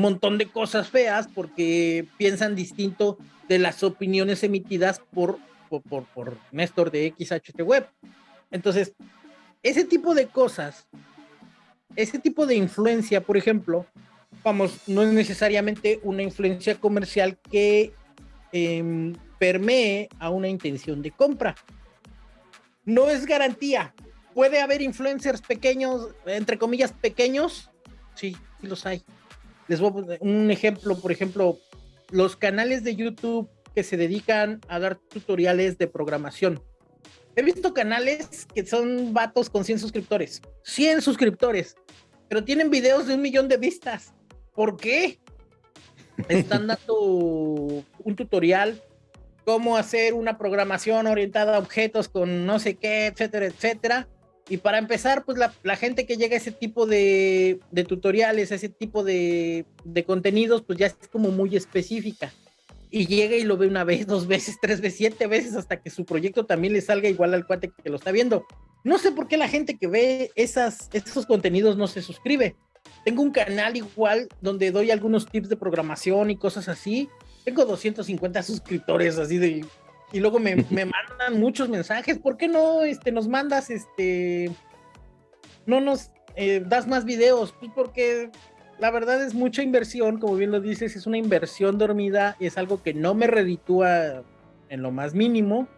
montón de cosas feas porque piensan distinto de las opiniones emitidas por, por, por, por Néstor de XHT Web. Entonces, ese tipo de cosas, ese tipo de influencia, por ejemplo, vamos, no es necesariamente una influencia comercial que eh, permee a una intención de compra. No es garantía. Puede haber influencers pequeños, entre comillas, pequeños. Sí, sí los hay. Les voy a poner un ejemplo, por ejemplo, los canales de YouTube que se dedican a dar tutoriales de programación. He visto canales que son vatos con 100 suscriptores. 100 suscriptores. Pero tienen videos de un millón de vistas. ¿Por qué? Están dando un tutorial cómo hacer una programación orientada a objetos con no sé qué, etcétera, etcétera. Y para empezar, pues la, gente que llega a ese tipo de, tutoriales, a ese tipo de, contenidos, pues ya es como muy específica. Y llega y lo ve una vez, dos veces, tres veces, siete veces, hasta que su proyecto también le salga igual al cuate que lo está viendo. No sé por qué la gente que ve esas, esos contenidos no se suscribe. Tengo un canal igual donde doy algunos tips de programación y cosas así, tengo 250 suscriptores así de... Y luego me, me mandan muchos mensajes. ¿Por qué no este, nos mandas este... No nos eh, das más videos? Pues porque la verdad es mucha inversión, como bien lo dices, es una inversión dormida, es algo que no me reditúa en lo más mínimo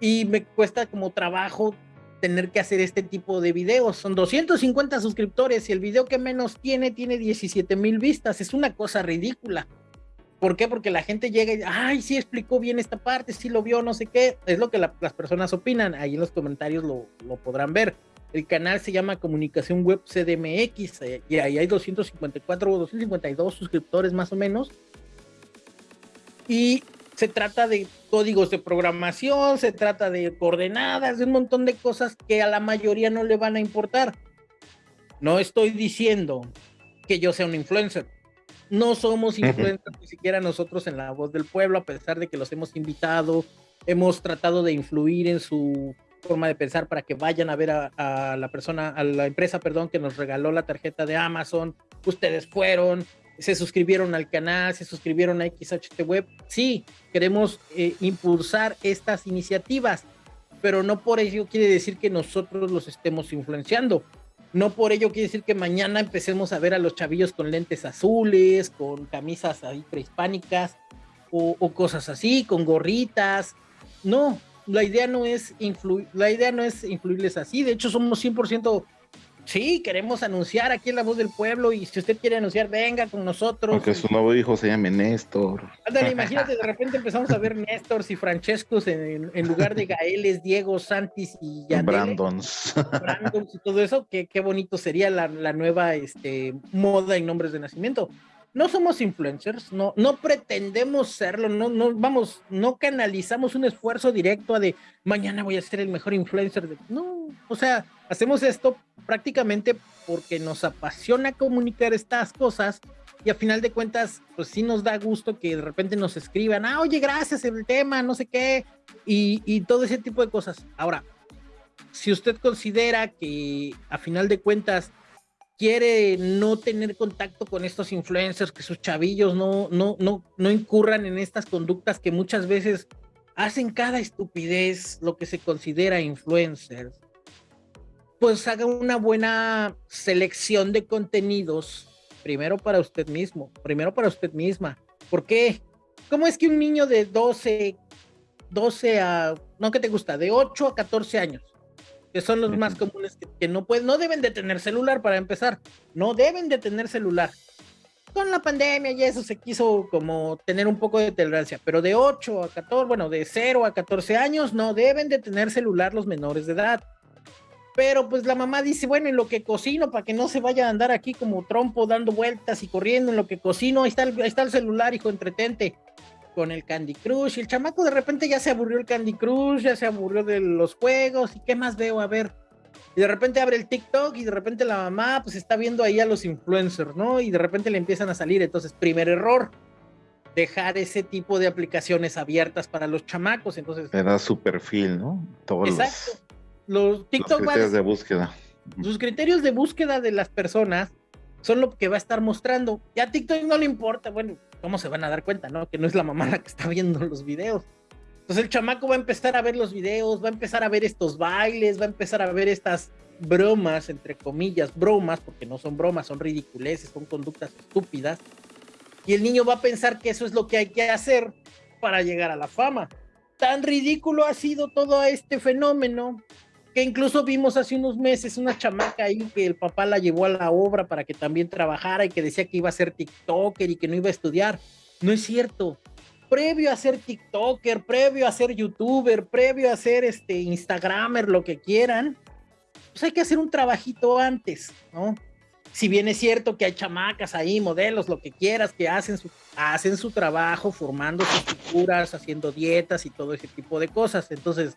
y me cuesta como trabajo tener que hacer este tipo de videos. Son 250 suscriptores y el video que menos tiene tiene 17 mil vistas. Es una cosa ridícula. ¿Por qué? Porque la gente llega y dice, ay, sí explicó bien esta parte, sí lo vio, no sé qué. Es lo que las personas opinan. Ahí en los comentarios lo, podrán ver. El canal se llama Comunicación Web CDMX eh, y ahí hay 254 o 252 suscriptores más o menos. Y se trata de códigos de programación, se trata de coordenadas, de un montón de cosas que a la mayoría no le van a importar. No estoy diciendo que yo sea un influencer no somos influencers ni siquiera nosotros en la voz del pueblo, a pesar de que los hemos invitado, hemos tratado de influir en su forma de pensar para que vayan a ver a, la persona, a la empresa, perdón, que nos regaló la tarjeta de Amazon. Ustedes fueron, se suscribieron al canal, se suscribieron a XHT Web. Sí, queremos eh, impulsar estas iniciativas, pero no por ello quiere decir que nosotros los estemos influenciando. No por ello quiere decir que mañana empecemos a ver a los chavillos con lentes azules, con camisas ahí prehispánicas o, cosas así, con gorritas. No, la idea no es influir, la idea no es influirles así. De hecho, somos 100% Sí, queremos anunciar aquí en La Voz del Pueblo y si usted quiere anunciar, venga con nosotros. Porque su nuevo hijo se llame Néstor. Ándale, imagínate, de repente empezamos a ver Néstor y Francescos en, lugar de Gaeles, Diego, Santis y Brandons. Brandons y todo eso, qué, qué bonito sería la, la nueva este, moda en nombres de nacimiento no somos influencers, no, no pretendemos serlo, no, no, vamos, no canalizamos un esfuerzo directo a de mañana voy a ser el mejor influencer. De, no, o sea, hacemos esto prácticamente porque nos apasiona comunicar estas cosas y a final de cuentas, pues sí nos da gusto que de repente nos escriban, ah, oye, gracias el tema, no sé qué, y, y todo ese tipo de cosas. Ahora, si usted considera que a final de cuentas quiere no tener contacto con estos influencers, que sus chavillos no, no, no, no incurran en estas conductas que muchas veces hacen cada estupidez lo que se considera influencers, pues haga una buena selección de contenidos, primero para usted mismo, primero para usted misma. ¿Por qué? ¿Cómo es que un niño de 12, 12 a, no que te gusta, de 8 a 14 años, que son los más comunes que, no pueden, no deben de tener celular para empezar, no deben de tener celular. Con la pandemia y eso se quiso como tener un poco de tolerancia, pero de 8 a 14, bueno, de 0 a 14 años no deben de tener celular los menores de edad. Pero pues la mamá dice, bueno, en lo que cocino, para que no se vaya a andar aquí como trompo dando vueltas y corriendo, en lo que cocino, ahí está el, ahí está el celular, hijo, entretente con el Candy Crush. Y el chamaco de repente ya se aburrió el Candy Crush, ya se aburrió de los juegos. ¿Y qué más veo? A ver. Y de repente abre el TikTok y de repente la mamá pues está viendo ahí a los influencers, ¿no? Y de repente le empiezan a salir. Entonces, primer error, dejar ese tipo de aplicaciones abiertas para los chamacos. Entonces, da su perfil, ¿no? Todos Exacto. Los, TikTok criterios de búsqueda. Sus criterios de búsqueda de las personas son lo que va a estar mostrando. Y a TikTok no le importa, bueno, ¿cómo se van a dar cuenta, no? Que no es la mamá que está viendo los videos. Entonces el chamaco va a empezar a ver los videos, va a empezar a ver estos bailes, va a empezar a ver estas bromas, entre comillas, bromas, porque no son bromas, son ridiculeces, son conductas estúpidas. Y el niño va a pensar que eso es lo que hay que hacer para llegar a la fama. Tan ridículo ha sido todo este fenómeno que incluso vimos hace unos meses una chamaca ahí que el papá la llevó a la obra para que también trabajara y que decía que iba a ser TikToker y que no iba a estudiar. No es cierto. Previo a ser TikToker, previo a ser YouTuber, previo a ser este Instagramer, lo que quieran, pues hay que hacer un trabajito antes, ¿no? Si bien es cierto que hay chamacas ahí, modelos, lo que quieras, que hacen hacen su trabajo formando sus figuras, haciendo dietas y todo ese tipo de cosas. Entonces,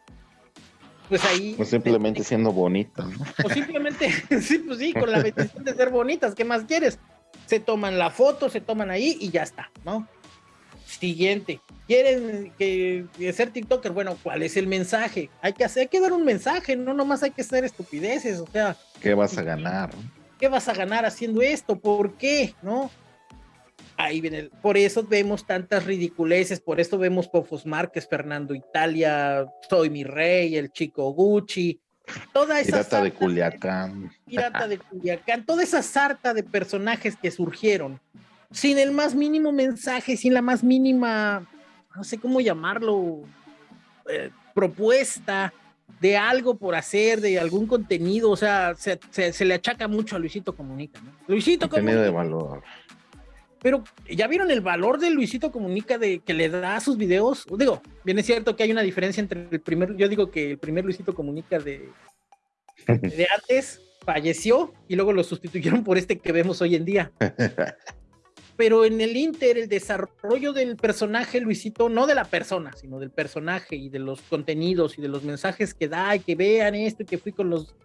pues ahí. O simplemente siendo bonitas, ¿no? O simplemente, sí, pues sí, con la bendición de ser bonitas, ¿qué más quieres? Se toman la foto, se toman ahí y ya está, ¿no? Siguiente. ¿Quieren que, ser TikToker? Bueno, ¿cuál es el mensaje? Hay que hacer, hay que dar un mensaje, no nomás hay que hacer estupideces, o sea. ¿Qué vas a ganar? ¿Qué vas a ganar haciendo esto? ¿Por qué? ¿No? Ahí viene, por eso vemos tantas ridiculeces, por eso vemos Pofos Márquez, Fernando Italia, Soy mi rey, el chico Gucci, toda esa Pirata de Culiacán. Pirata de Culiacán, toda esa sarta de personajes que surgieron sin el más mínimo mensaje, sin la más mínima, no sé cómo llamarlo, eh, propuesta de algo por hacer, de algún contenido, o sea, se, le achaca mucho a Luisito Comunica, ¿no? Luisito Comunica. de valor. Pero ya vieron el valor de Luisito Comunica de que le da a sus videos. Digo, bien es cierto que hay una diferencia entre el primer, yo digo que el primer Luisito Comunica de, de antes falleció y luego lo sustituyeron por este que vemos hoy en día. Pero en el Inter, el desarrollo del personaje Luisito, no de la persona, sino del personaje y de los contenidos y de los mensajes que da y que vean esto y que fui con los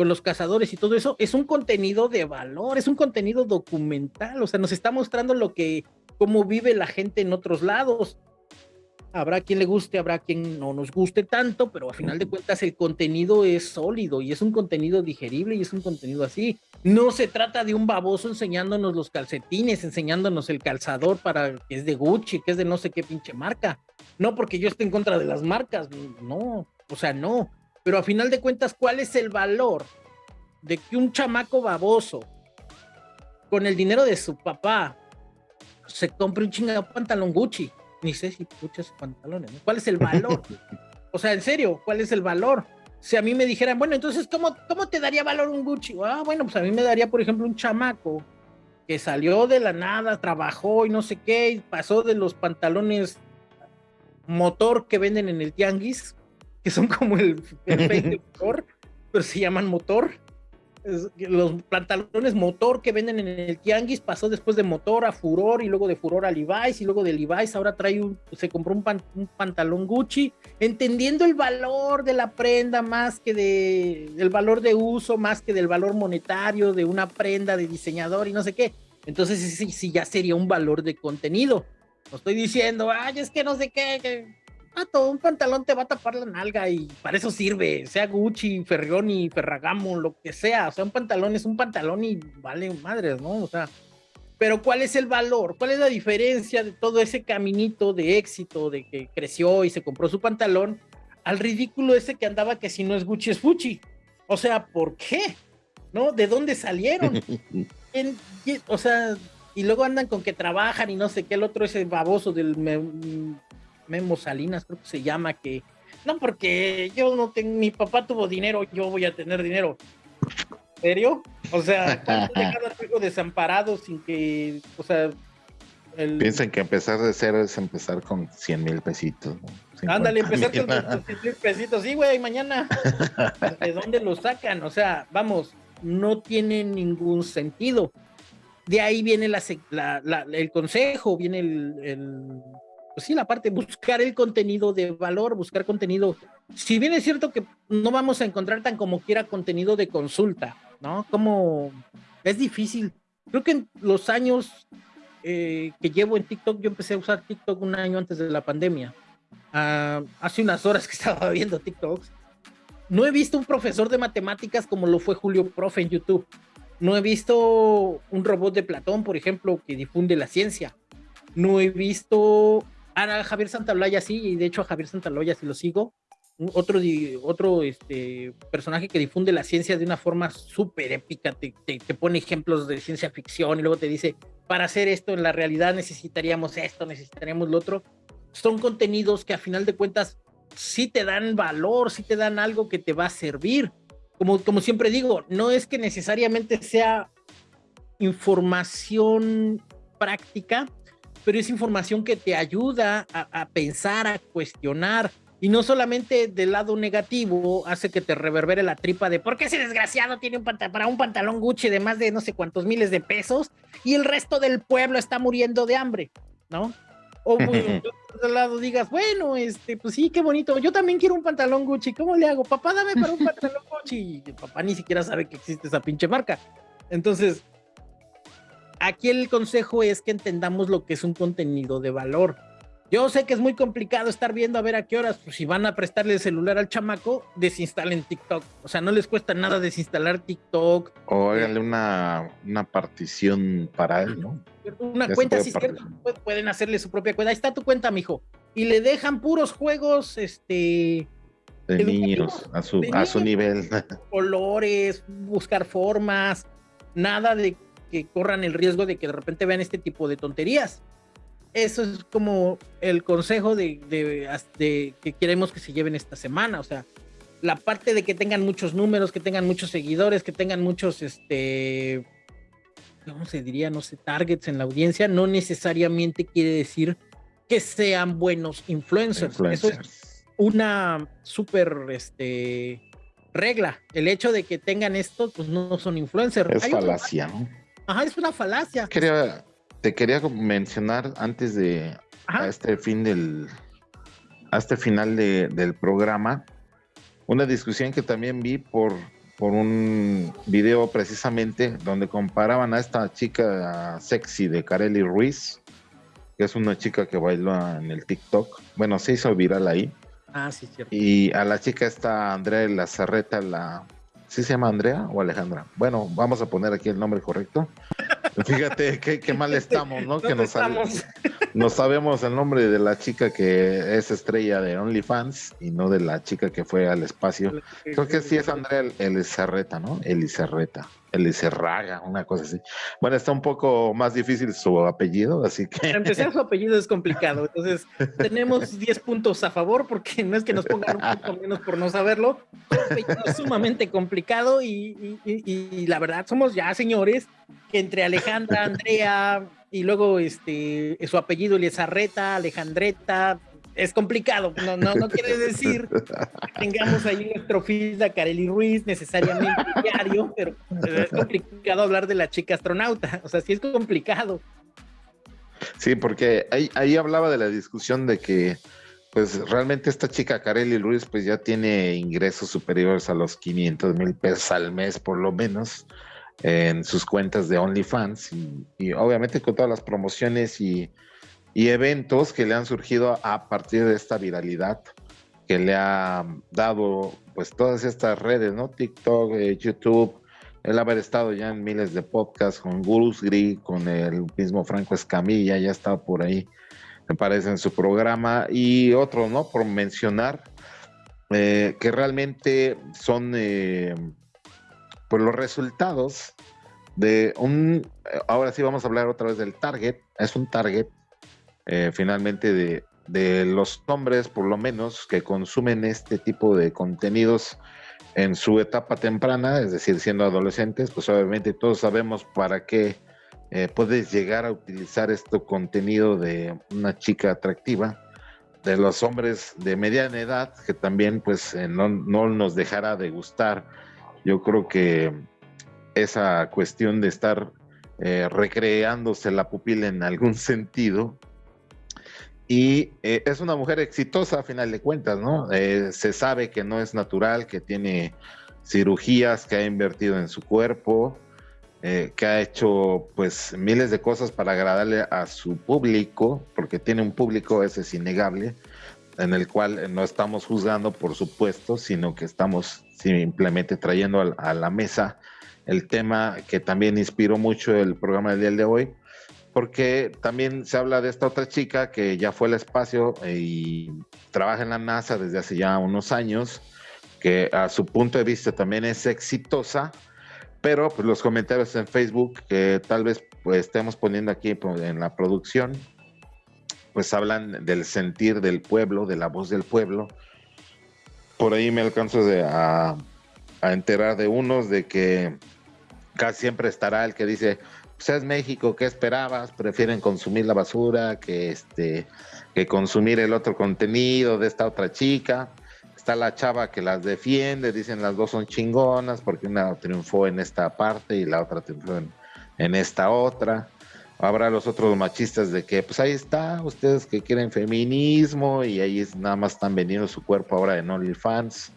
con los cazadores y todo eso, es un contenido de valor, es un contenido documental, o sea, nos está mostrando lo que, cómo vive la gente en otros lados. Habrá quien le guste, habrá quien no nos guste tanto, pero a final de cuentas el contenido es sólido y es un contenido digerible y es un contenido así. No se trata de un baboso enseñándonos los calcetines, enseñándonos el calzador para que es de Gucci, que es de no sé qué pinche marca. No porque yo esté en contra de las marcas, no, o sea, no pero a final de cuentas, ¿cuál es el valor de que un chamaco baboso con el dinero de su papá se compre un chingado pantalón Gucci? Ni sé si escucha esos pantalones, ¿Cuál es el valor? o sea, en serio, ¿cuál es el valor? Si a mí me dijeran, bueno, entonces, ¿cómo, ¿cómo te daría valor un Gucci? Ah, bueno, pues a mí me daría, por ejemplo, un chamaco que salió de la nada, trabajó y no sé qué, y pasó de los pantalones motor que venden en el tianguis que son como el, el motor, pero se llaman motor. los pantalones motor que venden en el Tianguis pasó después de motor a Furor y luego de Furor a Levi's y luego de Levi's ahora trae un, se compró un, un, pantalón Gucci, entendiendo el valor de la prenda más que de, el valor de uso, más que del valor monetario de una prenda de diseñador y no sé qué. Entonces sí, sí ya sería un valor de contenido. No estoy diciendo, ay, es que no sé qué, que todo un pantalón te va a tapar la nalga y para eso sirve, sea Gucci, Ferrioni, Ferragamo, lo que sea, o sea, un pantalón es un pantalón y vale madres, ¿no? O sea, pero ¿cuál es el valor? ¿Cuál es la diferencia de todo ese caminito de éxito, de que creció y se compró su pantalón, al ridículo ese que andaba que si no es Gucci es Gucci? O sea, ¿por qué? ¿No? ¿De dónde salieron? o sea, y luego andan con que trabajan y no sé qué, el otro ese baboso del Memo Salinas, creo que se llama, que no, porque yo no tengo, mi papá tuvo dinero, yo voy a tener dinero. ¿En serio? O sea, ¿cuánto dejar algo desamparado sin que, o sea, Piensan que empezar de cero es empezar con 100 mil pesitos. Ándale, empezar con 100 mil pesitos. Sí, güey, mañana. ¿De dónde lo sacan? O sea, vamos, no tiene ningún sentido. De ahí viene la, el consejo, viene el, pues sí, la parte, buscar el contenido de valor, buscar contenido. Si bien es cierto que no vamos a encontrar tan como quiera contenido de consulta, ¿no? Como es difícil. Creo que en los años eh, que llevo en TikTok, yo empecé a usar TikTok un año antes de la pandemia. Ah, hace unas horas que estaba viendo TikToks. No he visto un profesor de matemáticas como lo fue Julio Profe en YouTube. No he visto un robot de Platón, por ejemplo, que difunde la ciencia. No he visto a Javier Santaolalla sí, y de hecho a Javier Santaolalla sí lo sigo. Otro, otro este, personaje que difunde la ciencia de una forma súper épica, te, te, pone ejemplos de ciencia ficción y luego te dice, para hacer esto en la realidad necesitaríamos esto, necesitaríamos lo otro. Son contenidos que a final de cuentas sí te dan valor, sí te dan algo que te va a servir. Como, como siempre digo, no es que necesariamente sea información práctica, pero es información que te ayuda a, pensar, a cuestionar. Y no solamente del lado negativo hace que te reverbere la tripa de por qué ese desgraciado tiene un para un pantalón Gucci de más de no sé cuántos miles de pesos y el resto del pueblo está muriendo de hambre, ¿no? O por otro lado digas, bueno, este, pues sí, qué bonito, yo también quiero un pantalón Gucci, ¿cómo le hago? Papá, dame para un pantalón Gucci. Y papá ni siquiera sabe que existe esa pinche marca. Entonces, aquí el consejo es que entendamos lo que es un contenido de valor. Yo sé que es muy complicado estar viendo a ver a qué horas, pues si van a prestarle el celular al chamaco, desinstalen TikTok. O sea, no les cuesta nada desinstalar TikTok. O háganle una, una partición para él, ¿no? Una cuenta, si cierto, pueden hacerle su propia cuenta. Ahí está tu cuenta, mijo. Y le dejan puros juegos, este... De niños, a su, a su nivel. Colores, buscar formas, nada de que corran el riesgo de que de repente vean este tipo de tonterías. Eso es como el consejo de, de, que queremos que se lleven esta semana. O sea, la parte de que tengan muchos números, que tengan muchos seguidores, que tengan muchos, este, ¿cómo se diría? No sé, targets en la audiencia, no necesariamente quiere decir que sean buenos influencers. Eso es una súper, este, regla. El hecho de que tengan esto, pues no son influencers. Es falacia, ¿no? Ajá, es una falacia. Quería, te quería mencionar antes de a este fin del a este final del programa una discusión que también vi por por un video precisamente donde comparaban a esta chica sexy de Kareli Ruiz, que es una chica que bailó en el TikTok. Bueno, se hizo viral ahí. Ah, sí, cierto. Y a la chica esta Andrea Lazarreta, la ¿Sí se llama Andrea o Alejandra? Bueno, vamos a poner aquí el nombre correcto. Fíjate qué, mal estamos, ¿no? Que nos, no sabemos el nombre de la chica que es estrella de OnlyFans y no de la chica que fue al espacio. Creo que sí es Andrea Elizarreta, ¿no? Elizarreta. Elizarraga, una cosa así. Bueno, está un poco más difícil su apellido, así que. Para empezar, su apellido es complicado. Entonces, tenemos 10 puntos a favor, porque no es que nos pongan un punto menos por no saberlo. es sumamente complicado y, y la verdad, somos ya señores que entre Alejandra, Andrea, y luego este, su apellido Elizarreta, Alejandreta, es complicado, no, no, no quiere decir que tengamos ahí nuestro feed a Kareli Ruiz necesariamente diario, pero es complicado hablar de la chica astronauta, o sea, sí es complicado. Sí, porque ahí, ahí hablaba de la discusión de que pues realmente esta chica Kareli Ruiz pues ya tiene ingresos superiores a los 500 mil pesos al mes por lo menos en sus cuentas de OnlyFans y, obviamente con todas las promociones y, eventos que le han surgido a partir de esta viralidad que le ha dado pues todas estas redes, ¿no? TikTok, eh, YouTube, el haber estado ya en miles de podcasts con Gurus Gris, con el mismo Franco Escamilla, ya está por ahí, me parece, en su programa, y otros, ¿no? Por mencionar, eh, que realmente son eh, pues los resultados de un, ahora sí vamos a hablar otra vez del target, es un target eh, finalmente de, de los hombres por lo menos que consumen este tipo de contenidos en su etapa temprana, es decir, siendo adolescentes, pues obviamente todos sabemos para qué eh, puedes llegar a utilizar este contenido de una chica atractiva, de los hombres de mediana edad, que también pues eh, no, no, nos dejará de gustar. Yo creo que esa cuestión de estar eh, recreándose la pupila en algún sentido, y eh, es una mujer exitosa a final de cuentas, ¿no? Eh, se sabe que no es natural, que tiene cirugías, que ha invertido en su cuerpo, que ha hecho pues miles de cosas para agradarle a su público, porque tiene un público, ese es innegable, en el cual no estamos juzgando, por supuesto, sino que estamos simplemente trayendo a, la mesa el tema que también inspiró mucho el programa del día de hoy, porque también se habla de esta otra chica que ya fue al espacio y trabaja en la NASA desde hace ya unos años, que a su punto de vista también es exitosa, pero pues, los comentarios en Facebook que tal vez pues, estemos poniendo aquí pues, en la producción, pues hablan del sentir del pueblo, de la voz del pueblo. Por ahí me alcanzo a, a enterar de unos de que casi siempre estará el que dice, pues es México, ¿qué esperabas? Prefieren consumir la basura que este que consumir el otro contenido de esta otra chica. Está la chava que las defiende, dicen las dos son chingonas porque una triunfó en esta parte y la otra triunfó en, esta otra. Habrá los otros machistas de que, pues ahí está, ustedes que quieren feminismo y ahí es, nada más están vendiendo su cuerpo ahora en OnlyFans.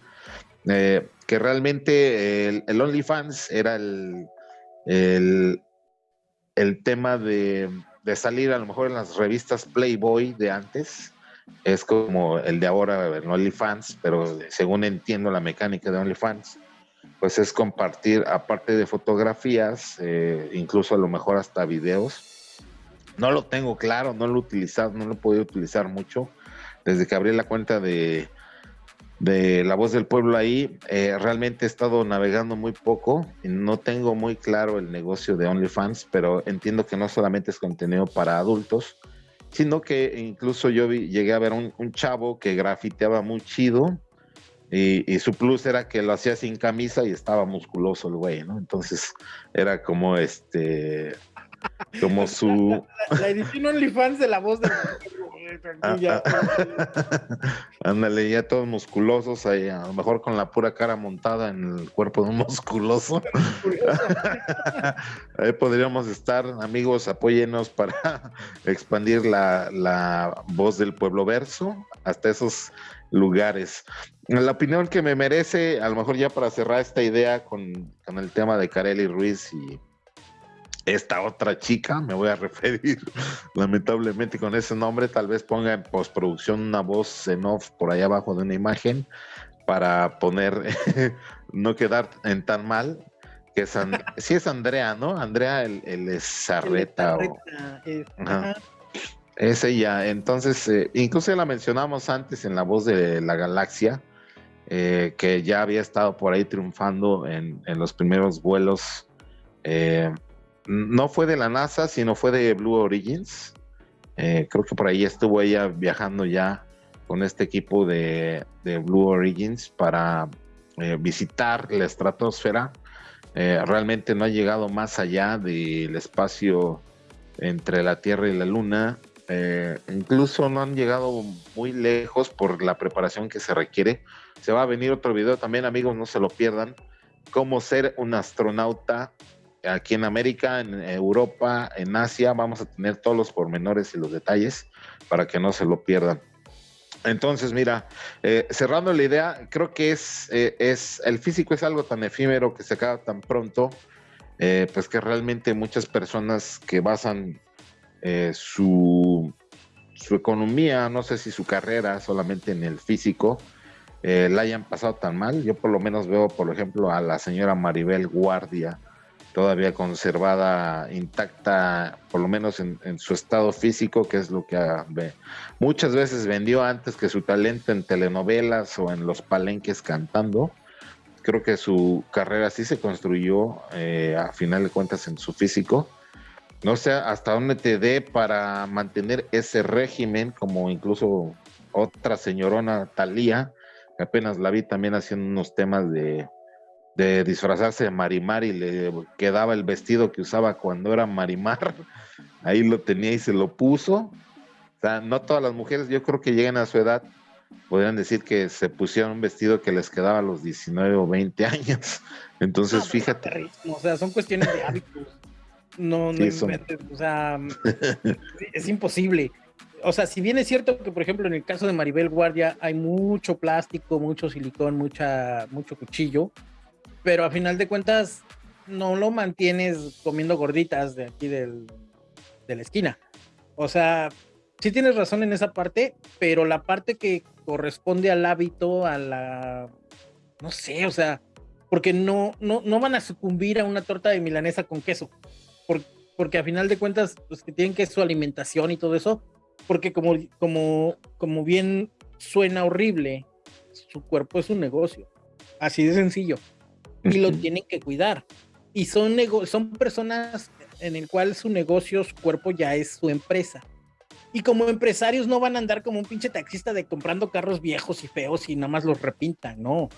Eh, que realmente el, OnlyFans era el, el tema de, de, salir a lo mejor en las revistas Playboy de antes. Es como el de ahora en OnlyFans, pero según entiendo la mecánica de OnlyFans, pues es compartir, aparte de fotografías, eh, incluso a lo mejor hasta videos. No lo tengo claro, no lo he utilizado, no lo he podido utilizar mucho. Desde que abrí la cuenta de, de La Voz del Pueblo ahí. Eh, realmente he estado navegando muy poco no tengo muy claro el negocio de OnlyFans, pero entiendo que no solamente es contenido para adultos, sino que incluso yo llegué a ver un, chavo que grafiteaba muy chido y, y, su plus era que lo hacía sin camisa y estaba musculoso el güey, ¿no? Entonces era como este como su... La, edición OnlyFans de la voz de ah, ah. Ándale, ya todos musculosos ahí, a lo mejor con la pura cara montada en el cuerpo de un musculoso. ahí podríamos estar, amigos, apóyenos para expandir la, la voz del pueblo verso hasta esos lugares. La opinión que me merece, a lo mejor ya para cerrar esta idea con, con el tema de Carelli Ruiz y esta otra chica, me voy a referir lamentablemente con ese nombre, tal vez ponga en postproducción una voz en off por ahí abajo de una imagen para poner, no quedar en tan mal, que es, sí es Andrea, ¿no? Andrea el, el es Sarreta. Es ella, entonces, eh, incluso la mencionamos antes en La Voz de la Galaxia, eh, que ya había estado por ahí triunfando en, en los primeros vuelos eh, no fue de la NASA, sino fue de Blue Origins. Eh, creo que por ahí estuvo ella viajando ya con este equipo de, Blue Origins para eh, visitar la estratosfera. Eh, realmente no ha llegado más allá del espacio entre la Tierra y la Luna. incluso no han llegado muy lejos por la preparación que se requiere. Se va a venir otro video también, amigos, no se lo pierdan. Cómo ser un astronauta aquí en América, en Europa, en Asia, vamos a tener todos los pormenores y los detalles para que no se lo pierdan. Entonces, mira, eh, cerrando la idea, creo que es, eh, es, el físico es algo tan efímero que se acaba tan pronto, eh, pues que realmente muchas personas que basan su, su economía, no sé si su carrera solamente en el físico, la hayan pasado tan mal. Yo por lo menos veo, por ejemplo, a la señora Maribel Guardia, todavía conservada intacta, por lo menos en, su estado físico, que es lo que muchas veces vendió antes que su talento en telenovelas o en los palenques cantando. Creo que su carrera sí se construyó eh, a final de cuentas en su físico. No sé hasta dónde te dé para mantener ese régimen, como incluso otra señorona Talía, que apenas la vi también haciendo unos temas de, de disfrazarse de Marimar y le quedaba el vestido que usaba cuando era Marimar. Ahí lo tenía y se lo puso. O sea, no todas las mujeres, yo creo que llegan a su edad, podrían decir que se pusieron un vestido que les quedaba a los 19 o 20 años. Entonces, fíjate. O sea, son cuestiones de hábitos. No, no o sea, es imposible. O sea, si bien es cierto que, por ejemplo, en el caso de Maribel Guardia hay mucho plástico, mucho silicón, mucha, mucho cuchillo, pero a final de cuentas no lo mantienes comiendo gorditas de aquí del, de la esquina. O sea, sí tienes razón en esa parte, pero la parte que corresponde al hábito, a la, no sé, o sea, porque no, no, no van a sucumbir a una torta de milanesa con queso, porque, porque a final de cuentas, pues que tienen que su alimentación y todo eso, porque como, como, como bien suena horrible, su cuerpo es un negocio, así de sencillo, y lo tienen que cuidar. Y son, son personas en el cual su negocio, su cuerpo ya es su empresa. Y como empresarios no van a andar como un pinche taxista de comprando carros viejos y feos y nada más los repintan, no.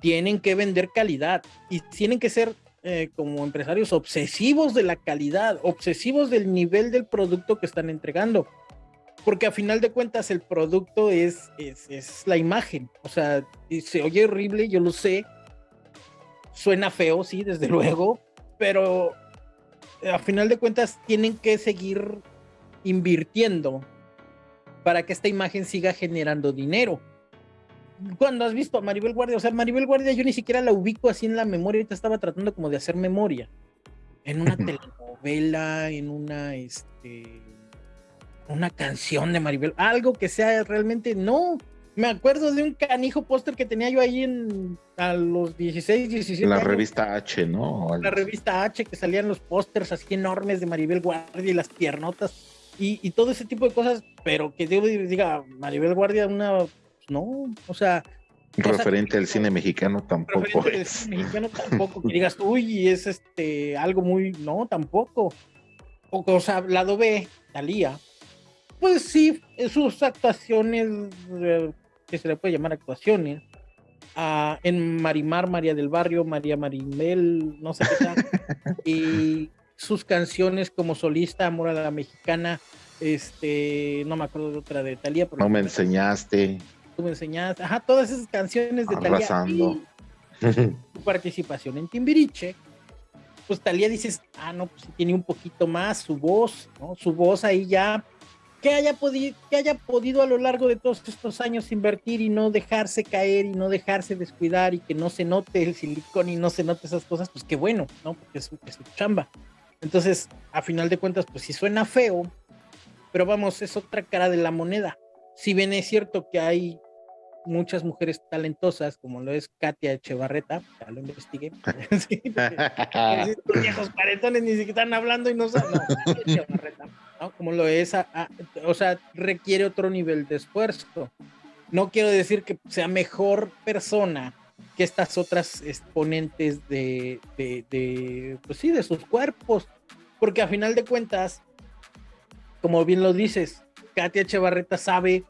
Tienen que vender calidad y tienen que ser eh, como empresarios obsesivos de la calidad, obsesivos del nivel del producto que están entregando. Porque a final de cuentas el producto es, es, es la imagen. O sea, se oye horrible, yo lo sé. Suena feo, sí, desde luego. Pero a final de cuentas tienen que seguir invirtiendo para que esta imagen siga generando dinero. Cuando has visto a Maribel Guardia, o sea, Maribel Guardia yo ni siquiera la ubico así en la memoria, ahorita estaba tratando como de hacer memoria. En una telenovela, en una, este, una canción de Maribel, algo que sea realmente, no, me acuerdo de un canijo póster que tenía yo ahí en a los 16, 17 La revista H, ¿no? La revista H que salían los pósters así enormes de Maribel Guardia y las piernotas y, todo ese tipo de cosas, pero que yo diga Maribel Guardia una no, o sea, referente al cine mexicano tampoco es. Cine mexicano tampoco que digas, "Uy, es este algo muy no, tampoco." O, o sea, lado B, Talía, pues sí, sus actuaciones eh, que se le puede llamar actuaciones, ah, en Marimar, María del Barrio, María Marimel, no sé qué tal, y sus canciones como solista, Amor a la Mexicana, este, no me acuerdo de otra de Talía. No me enseñaste. Tú me enseñaste, ajá, todas esas canciones de Talía. Su participación en Timbiriche, pues Talía dices, ah, no, pues tiene un poquito más su voz, ¿no? Su voz ahí ya que haya, podido, que haya podido a lo largo de todos estos años invertir y no dejarse caer y no dejarse descuidar y que no se note el silicón y no se note esas cosas, pues qué bueno, ¿no? Porque es, es su chamba. Entonces, a final de cuentas, pues sí suena feo, pero vamos, es otra cara de la moneda. Si bien es cierto que hay muchas mujeres talentosas, como lo es Katia Echevarreta, ya lo investigué. sí, viejos paretones ni siquiera están hablando y no saben. No, Echevarreta como lo es, o sea, requiere otro nivel de esfuerzo. No quiero decir que sea mejor persona que estas otras exponentes de, de, pues sí, de sus cuerpos, porque a final de cuentas, como bien lo dices, Katia Echevarreta sabe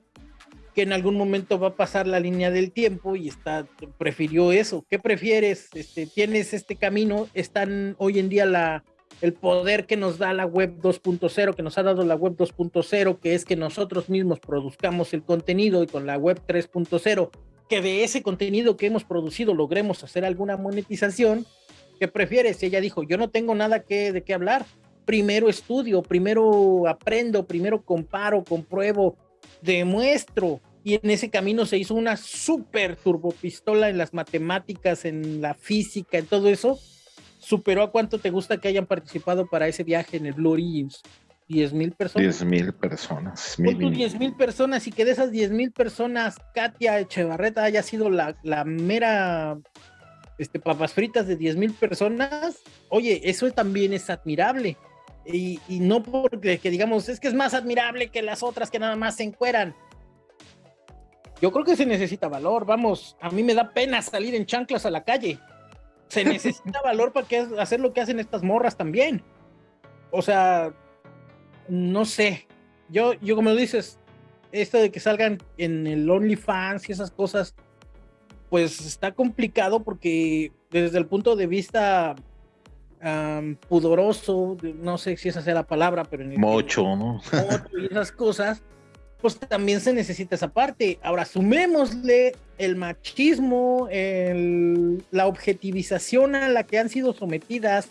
que en algún momento va a pasar la línea del tiempo y está prefirió eso. ¿Qué prefieres? Este, tienes este camino, están hoy en día la el poder que nos da la web 2.0, que nos ha dado la web 2.0, que es que nosotros mismos produzcamos el contenido y con la web 3.0, que de ese contenido que hemos producido logremos hacer alguna monetización, ¿qué prefieres? Ella dijo, yo no tengo nada que, de qué hablar, primero estudio, primero aprendo, primero comparo, compruebo, demuestro, y en ese camino se hizo una super turbopistola en las matemáticas, en la física, en todo eso, superó a cuánto te gusta que hayan participado para ese viaje en el Blue Origins. 10 mil personas. 10 mil personas. 10 mil personas y que de esas 10 mil personas, Katia Echevarreta haya sido la, la mera este, papas fritas de 10 mil personas. Oye, eso también es admirable. Y, y, no porque que digamos, es que es más admirable que las otras que nada más se encueran. Yo creo que se necesita valor. Vamos, a mí me da pena salir en chanclas a la calle se necesita valor para que hacer lo que hacen estas morras también. O sea, no sé. Yo, yo como dices, esto de que salgan en el OnlyFans y esas cosas, pues está complicado porque desde el punto de vista pudoroso, no sé si esa sea la palabra, pero en el mocho, ¿no? Y esas cosas, pues también se necesita esa parte. Ahora, sumémosle el machismo, la objetivización a la que han sido sometidas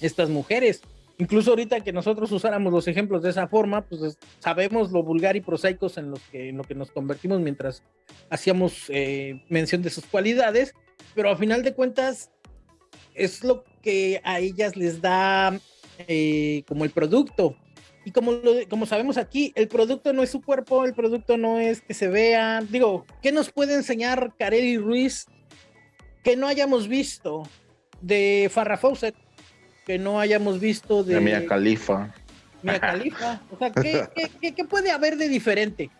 estas mujeres. Incluso ahorita que nosotros usáramos los ejemplos de esa forma, pues sabemos lo vulgar y prosaicos en, los que, en lo que nos convertimos mientras hacíamos eh, mención de sus cualidades, pero a final de cuentas es lo que a ellas les da eh, como el producto, y como, como sabemos aquí, el producto no es su cuerpo, el producto no es que se vea. Digo, ¿qué nos puede enseñar Carelli Ruiz que no hayamos visto de Farrah Fawcett, que no hayamos visto de... De Mia Khalifa. Mia Khalifa. O sea, ¿qué, qué, qué puede haber de diferente?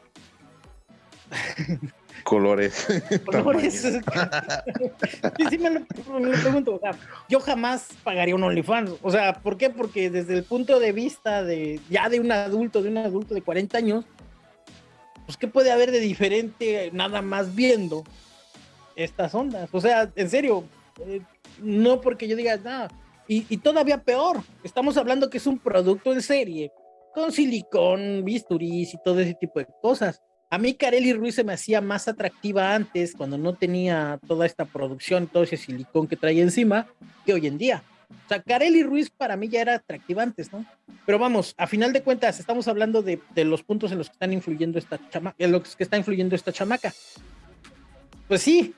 Colores. Colores. sí, sí me lo, me lo pregunto. O sea, yo jamás pagaría un OnlyFans. O sea, ¿por qué? Porque desde el punto de vista de ya de un adulto, de un adulto de 40 años, pues ¿qué puede haber de diferente nada más viendo estas ondas? O sea, en serio, eh, no porque yo diga nada. Y, y todavía peor, estamos hablando que es un producto en serie, con silicón, bisturís y todo ese tipo de cosas. A mí Carely Ruiz se me hacía más atractiva antes, cuando no tenía toda esta producción, todo ese silicón que traía encima, que hoy en día. O sea, Carely Ruiz para mí ya era atractiva antes, ¿no? Pero vamos, a final de cuentas, estamos hablando de, de los puntos en los que están influyendo esta chamaca, en los que está influyendo esta chamaca. Pues sí,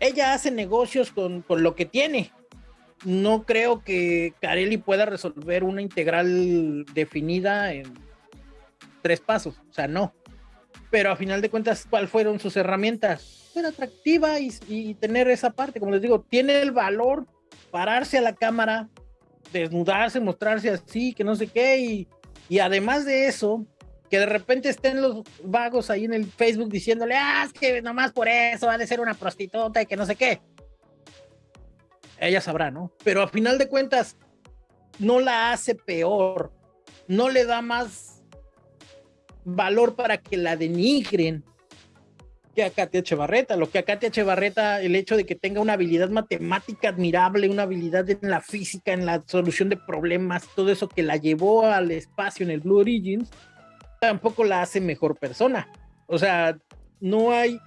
ella hace negocios con, con lo que tiene. No creo que Carely pueda resolver una integral definida en tres pasos. O sea, no pero a final de cuentas, ¿cuáles fueron sus herramientas? Ser atractiva y, y, tener esa parte, como les digo, tiene el valor pararse a la cámara, desnudarse, mostrarse así, que no sé qué, y, y además de eso, que de repente estén los vagos ahí en el Facebook diciéndole, ah, es que nomás por eso ha de ser una prostituta y que no sé qué. Ella sabrá, ¿no? Pero a final de cuentas, no la hace peor, no le da más valor para que la denigren que a Katia Echevarreta. Lo que a Katia Echevarreta, el hecho de que tenga una habilidad matemática admirable, una habilidad en la física, en la solución de problemas, todo eso que la llevó al espacio en el Blue Origins, tampoco la hace mejor persona. O sea, no hay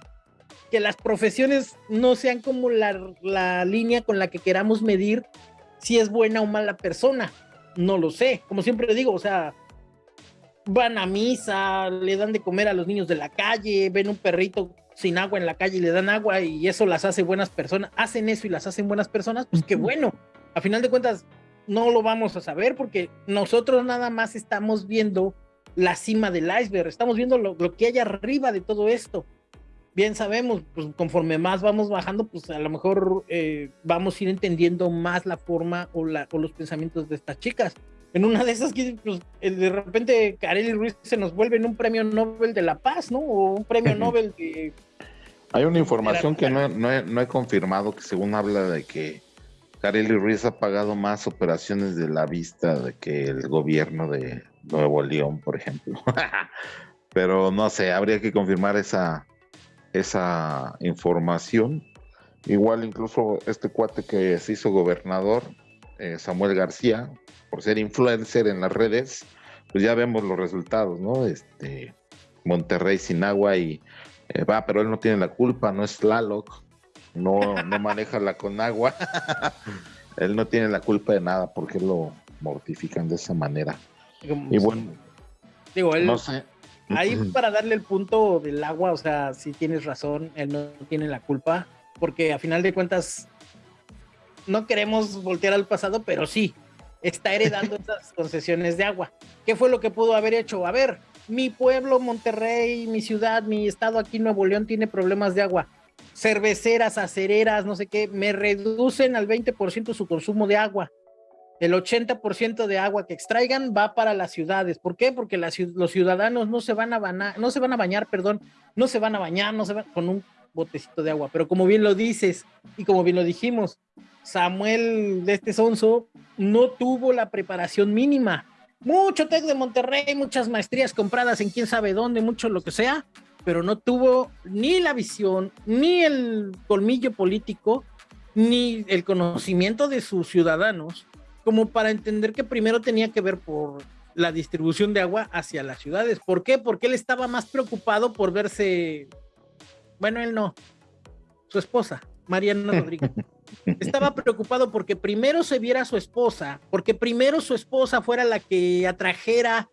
que las profesiones no sean como la, la línea con la que queramos medir si es buena o mala persona. No lo sé. Como siempre digo, o sea, van a misa, le dan de comer a los niños de la calle, ven un perrito sin agua en la calle y le dan agua y eso las hace buenas personas, hacen eso y las hacen buenas personas, pues qué bueno. A final de cuentas, no lo vamos a saber porque nosotros nada más estamos viendo la cima del iceberg, estamos viendo lo, lo que hay arriba de todo esto. Bien sabemos, pues conforme más vamos bajando, pues a lo mejor eh, vamos a ir entendiendo más la forma o, la, o los pensamientos de estas chicas en una de esas, pues, de repente Kareli Ruiz se nos vuelve en un premio Nobel de la Paz, ¿no? O un premio Nobel de... Hay una información que no, no, he, no, he, confirmado, que según habla de que Kareli Ruiz ha pagado más operaciones de la vista de que el gobierno de Nuevo León, por ejemplo. Pero no sé, habría que confirmar esa, esa información. Igual incluso este cuate que se hizo gobernador, eh, Samuel García, por ser influencer en las redes, pues ya vemos los resultados, ¿no? Este, Monterrey sin agua y eh, va, pero él no tiene la culpa, no es Tlaloc, no, no maneja la con agua, él no tiene la culpa de nada porque lo mortifican de esa manera. Y bueno, digo, él, no sé. Ahí para darle el punto del agua, o sea, si tienes razón, él no tiene la culpa, porque a final de cuentas no queremos voltear al pasado, pero sí, está heredando esas concesiones de agua. ¿Qué fue lo que pudo haber hecho? A ver, mi pueblo, Monterrey, mi ciudad, mi estado aquí, Nuevo León, tiene problemas de agua. Cerveceras, acereras, no sé qué, me reducen al 20% su consumo de agua. El 80% de agua que extraigan va para las ciudades. ¿Por qué? Porque las, los ciudadanos no se van a bañar, no se van a bañar, perdón, no se van a bañar, no se van con un botecito de agua. Pero como bien lo dices y como bien lo dijimos, Samuel de este sonso no tuvo la preparación mínima. Mucho Tec de Monterrey, muchas maestrías compradas en quién sabe dónde, mucho lo que sea, pero no tuvo ni la visión, ni el colmillo político, ni el conocimiento de sus ciudadanos, como para entender que primero tenía que ver por la distribución de agua hacia las ciudades. ¿Por qué? Porque él estaba más preocupado por verse, bueno, él no, su esposa, Mariana Rodríguez. Estaba preocupado porque primero se viera a su esposa, porque primero su esposa fuera la que atrajera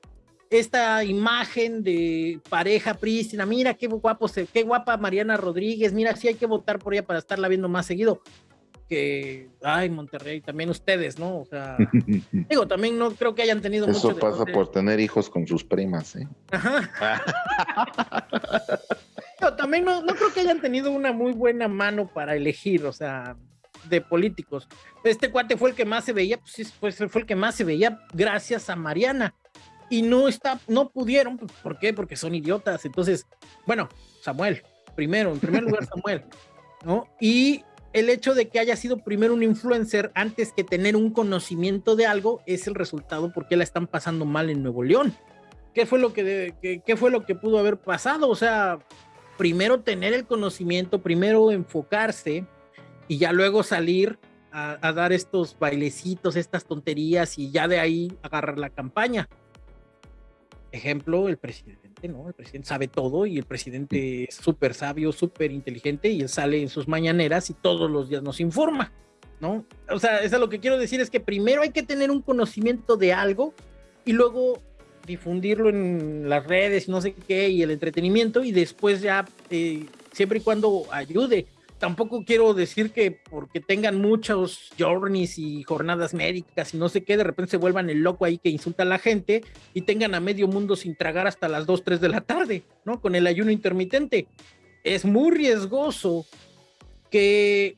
esta imagen de pareja prístina. Mira qué guapo, qué guapa Mariana Rodríguez. Mira, sí hay que votar por ella para estarla viendo más seguido. Que, ay, Monterrey, también ustedes, ¿no? O sea, digo, también no creo que hayan tenido Eso mucho pasa por tener hijos con sus primas, ¿eh? Ajá. también no, no creo que hayan tenido una muy buena mano para elegir, o sea, de políticos. Este cuate fue el que más se veía, pues sí, pues fue el que más se veía gracias a Mariana. Y no está, no pudieron, pues, ¿por qué? Porque son idiotas. Entonces, bueno, Samuel, primero, en primer lugar Samuel, ¿no? Y el hecho de que haya sido primero un influencer antes que tener un conocimiento de algo es el resultado porque la están pasando mal en Nuevo León. ¿Qué fue lo que, qué fue lo que pudo haber pasado? O sea, primero tener el conocimiento, primero enfocarse y ya luego salir a, dar estos bailecitos, estas tonterías y ya de ahí agarrar la campaña. Ejemplo, el presidente, ¿no? El presidente sabe todo y el presidente es súper sabio, súper inteligente y él sale en sus mañaneras y todos los días nos informa, ¿no? O sea, eso es lo que quiero decir es que primero hay que tener un conocimiento de algo y luego difundirlo en las redes, no sé qué, y el entretenimiento y después ya, eh, siempre y cuando ayude tampoco quiero decir que porque tengan muchos journeys y jornadas médicas y no sé qué, de repente se vuelvan el loco ahí que insulta a la gente y tengan a medio mundo sin tragar hasta las 2, 3 de la tarde, ¿no? Con el ayuno intermitente. Es muy riesgoso que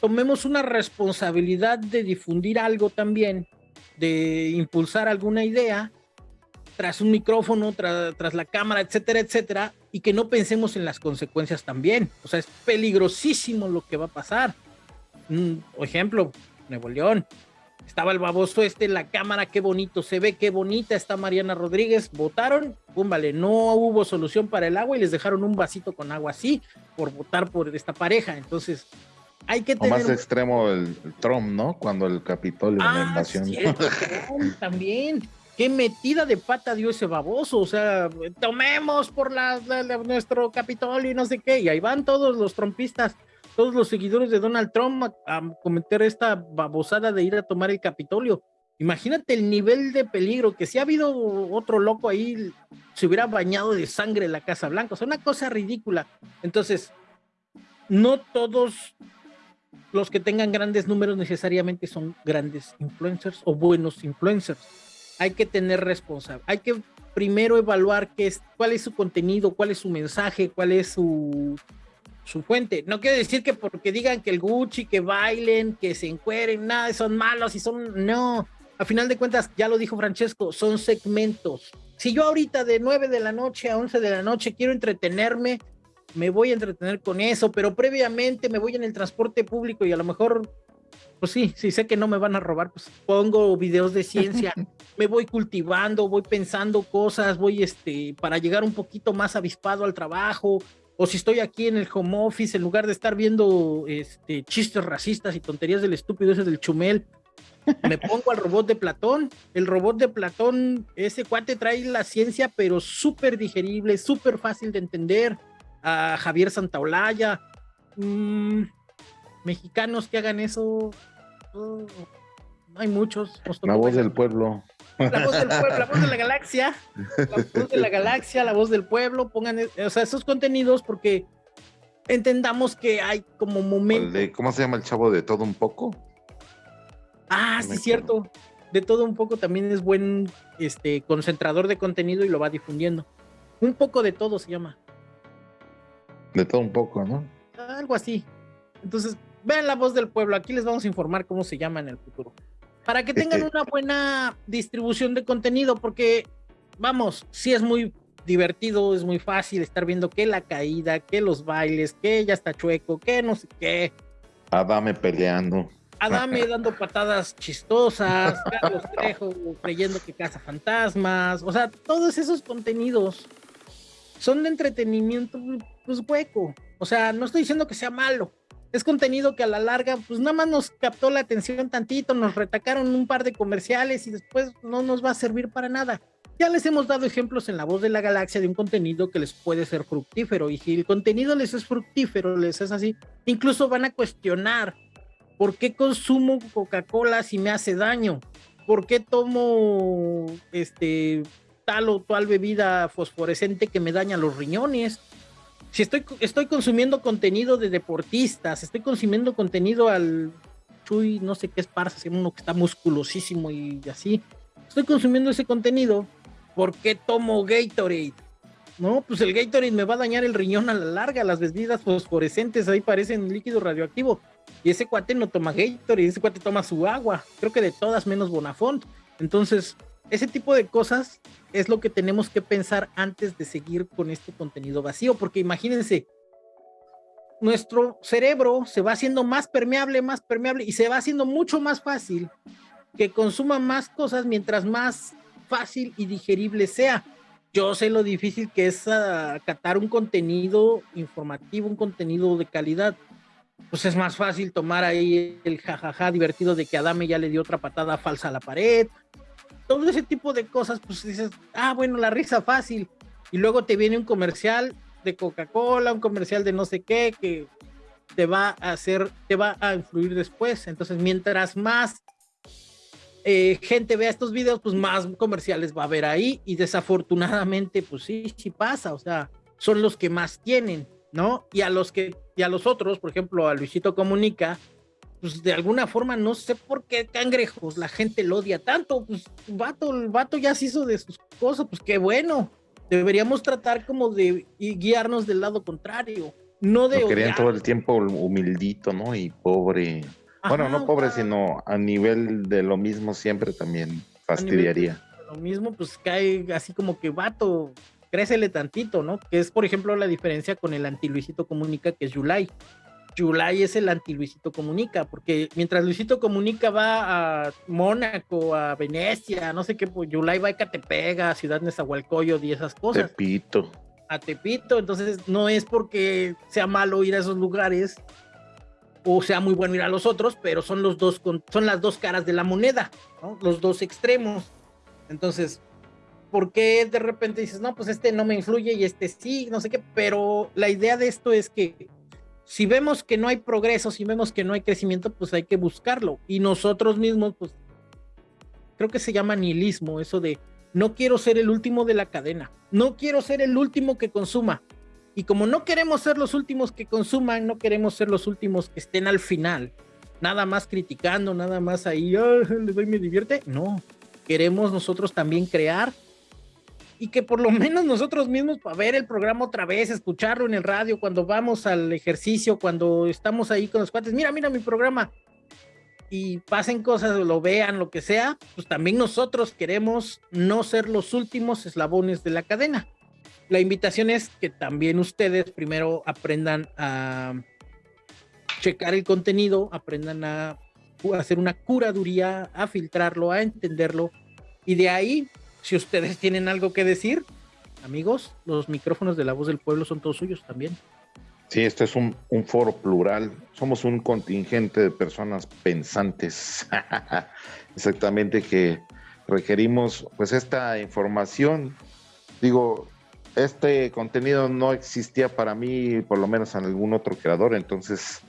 tomemos una responsabilidad de difundir algo también, de impulsar alguna idea tras un micrófono, tras la cámara, etcétera, etcétera, y que no pensemos en las consecuencias también. O sea, es peligrosísimo lo que va a pasar. Un ejemplo, Nuevo León. Estaba el baboso este en la cámara, qué bonito se ve, qué bonita está Mariana Rodríguez. Votaron, pum, vale, no hubo solución para el agua y les dejaron un vasito con agua así por votar por esta pareja. Entonces, hay que tener. O más extremo el, Trump, ¿no? Cuando el Capitolio, ah, la invasión. también qué metida de pata dio ese baboso, o sea, tomemos por nuestro Capitolio y no sé qué, y ahí van todos los trompistas, todos los seguidores de Donald Trump a, cometer esta babosada de ir a tomar el Capitolio. Imagínate el nivel de peligro, que si ha habido otro loco ahí, se hubiera bañado de sangre en la Casa Blanca, o sea, una cosa ridícula. Entonces, no todos los que tengan grandes números necesariamente son grandes influencers o buenos influencers hay que tener responsabilidad. Hay que primero evaluar qué es, cuál es su contenido, cuál es su mensaje, cuál es su, su fuente. No quiere decir que porque digan que el Gucci, que bailen, que se encueren, nada, son malos y son. No. A final de cuentas, ya lo dijo Francesco, son segmentos. Si yo ahorita de 9 de la noche a 11 de la noche quiero entretenerme, me voy a entretener con eso, pero previamente me voy en el transporte público y a lo mejor pues sí, sí sé que no me van a robar, pues pongo videos de ciencia, me voy cultivando, voy pensando cosas, voy este, para llegar un poquito más avispado al trabajo, o si estoy aquí en el home office, en lugar de estar viendo este, chistes racistas y tonterías del estúpido ese del chumel, me pongo al robot de Platón. El robot de Platón, ese cuate trae la ciencia, pero súper digerible, súper fácil de entender. A Javier Santaolalla. Mm, mexicanos que hagan eso, no hay muchos. La voz del pueblo. La voz del pueblo, la voz de la galaxia, la voz de la galaxia, la voz del pueblo, pongan, o sea, esos contenidos porque entendamos que hay como momentos. ¿Cómo se llama el chavo de todo un poco? Ah, sí, cierto. De todo un poco también es buen este concentrador de contenido y lo va difundiendo. Un poco de todo se llama. De todo un poco, ¿no? Algo así. Entonces, vean la voz del pueblo, aquí les vamos a informar cómo se llama en el futuro. Para que tengan una buena distribución de contenido, porque, vamos, sí es muy divertido, es muy fácil estar viendo que la caída, que los bailes, que ya está chueco, que no sé qué. Adame peleando. Adame dando patadas chistosas, Carlos Trejo creyendo que caza fantasmas, o sea, todos esos contenidos son de entretenimiento, pues hueco. O sea, no estoy diciendo que sea malo, es contenido que a la larga, pues nada más nos captó la atención tantito, nos retacaron un par de comerciales y después no nos va a servir para nada. Ya les hemos dado ejemplos en La Voz de la Galaxia de un contenido que les puede ser fructífero y si el contenido les es fructífero, les es así, incluso van a cuestionar por qué consumo Coca-Cola si me hace daño, por qué tomo este tal o tal bebida fosforescente que me daña los riñones si estoy, estoy consumiendo contenido de deportistas, estoy consumiendo contenido al Chuy, no sé qué es Parsa, uno que está musculosísimo y así, estoy consumiendo ese contenido, ¿por qué tomo Gatorade? no, pues el Gatorade me va a dañar el riñón a la larga, las bebidas fosforescentes ahí parecen líquido radioactivo. Y ese cuate no toma Gatorade, ese cuate toma su agua, creo que de todas menos Bonafont. Entonces, ese tipo de cosas es lo que tenemos que pensar antes de seguir con este contenido vacío, porque imagínense, nuestro cerebro se va haciendo más permeable, más permeable y se va haciendo mucho más fácil que consuma más cosas mientras más fácil y digerible sea. Yo sé lo difícil que es acatar un contenido informativo, un contenido de calidad. Pues es más fácil tomar ahí el jajaja divertido de que Adame ya le dio otra patada falsa a la pared. Todo ese tipo de cosas, pues dices, ah, bueno, la risa fácil. Y luego te viene un comercial de Coca-Cola, un comercial de no sé qué, que te va a hacer, te va a influir después. Entonces, mientras más eh, gente vea estos videos, pues más comerciales va a haber ahí. Y desafortunadamente, pues sí, sí pasa. O sea, son los que más tienen, ¿no? Y a los que, y a los otros, por ejemplo, a Luisito Comunica, pues de alguna forma no sé por qué cangrejos la gente lo odia tanto. Pues vato, el vato ya se hizo de sus cosas, pues qué bueno deberíamos tratar como de guiarnos del lado contrario, no de... querían todo el tiempo humildito, ¿no? Y pobre. bueno, no pobre, sino a nivel de lo mismo siempre también fastidiaría. Lo mismo, pues cae así como que vato, crécele tantito, ¿no? Que es, por ejemplo, la diferencia con el anti Luisito Comunica, que es Yulai. Yulai es el anti Luisito Comunica, porque mientras Luisito Comunica va a Mónaco, a Venecia, no sé qué, pues Yulai va a Catepec, a Ciudad Nezahualcóyotl y esas cosas. Tepito. A Tepito, entonces no es porque sea malo ir a esos lugares o sea muy bueno ir a los otros, pero son los dos son las dos caras de la moneda, los dos extremos. Entonces, ¿por qué de repente dices, no, pues este no me influye y este sí, no sé qué? Pero la idea de esto es que si vemos que no hay progreso, si vemos que no hay crecimiento, pues hay que buscarlo. Y nosotros mismos, pues, creo que se llama nihilismo, eso de no quiero ser el último de la cadena, no quiero ser el último que consuma. Y como no queremos ser los últimos que consuman, no queremos ser los últimos que estén al final, nada más criticando, nada más ahí, le doy me divierte. No, queremos nosotros también crear y que por lo menos nosotros mismos para ver el programa otra vez, escucharlo en el radio cuando vamos al ejercicio, cuando estamos ahí con los cuates, mira, mira mi programa y pasen cosas, lo vean, lo que sea, pues también nosotros queremos no ser los últimos eslabones de la cadena. La invitación es que también ustedes primero aprendan a checar el contenido, aprendan a hacer una curaduría, a filtrarlo, a entenderlo y de ahí si ustedes tienen algo que decir, amigos, los micrófonos de la voz del pueblo son todos suyos también. Sí, este es un, foro plural. Somos un contingente de personas pensantes. Exactamente que requerimos pues esta información. Digo, este contenido no existía para mí, por lo menos en algún otro creador, entonces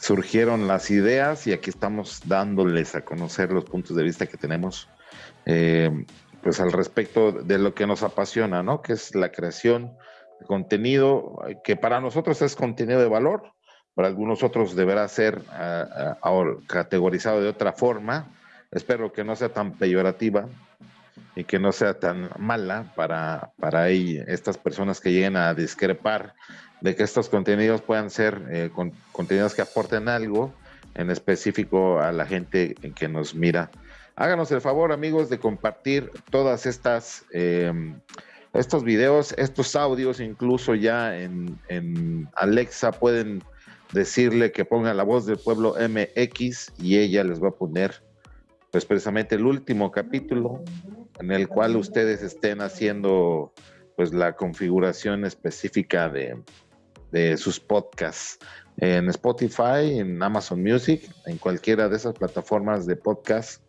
surgieron las ideas y aquí estamos dándoles a conocer los puntos de vista que tenemos. Eh, pues al respecto de lo que nos apasiona, ¿no? Que es la creación de contenido que para nosotros es contenido de valor, para algunos otros deberá ser ah, categorizado de otra forma. Espero que no sea tan peyorativa y que no sea tan mala para, para estas personas que lleguen a discrepar de que estos contenidos puedan ser eh, contenidos que aporten algo en específico a la gente que nos mira Háganos el favor, amigos, de compartir todas estas, em, estos videos, estos audios, incluso ya en, en, Alexa pueden decirle que ponga la voz del pueblo MX y ella les va a poner, pues precisamente el último capítulo en el cual ustedes estén haciendo, pues la configuración específica de, de sus podcasts en Spotify, en Amazon Music, en cualquiera de esas plataformas de podcast